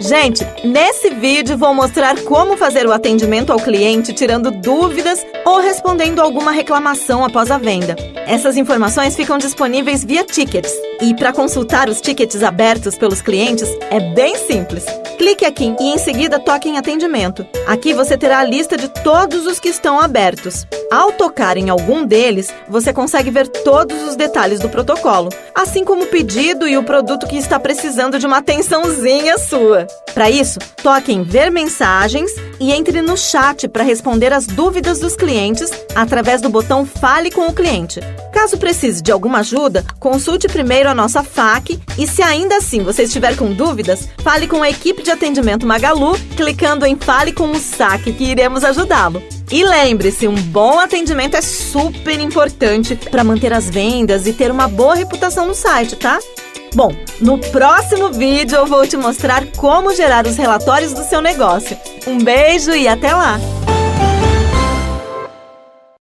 Gente, nesse vídeo vou mostrar como fazer o atendimento ao cliente tirando dúvidas ou respondendo alguma reclamação após a venda. Essas informações ficam disponíveis via tickets. E para consultar os tickets abertos pelos clientes é bem simples. Clique aqui e em seguida toque em atendimento. Aqui você terá a lista de todos os que estão abertos. Ao tocar em algum deles, você consegue ver todos os detalhes do protocolo, assim como o pedido e o produto que está precisando de uma atençãozinha sua. Para isso, toque em Ver Mensagens e entre no chat para responder as dúvidas dos clientes através do botão Fale com o cliente. Caso precise de alguma ajuda, consulte primeiro a nossa FAQ e, se ainda assim você estiver com dúvidas, fale com a equipe de atendimento Magalu clicando em Fale com o Saque que iremos ajudá-lo. E lembre-se, um bom atendimento é super importante para manter as vendas e ter uma boa reputação no site, tá? Bom, no próximo vídeo eu vou te mostrar como gerar os relatórios do seu negócio. Um beijo e até lá!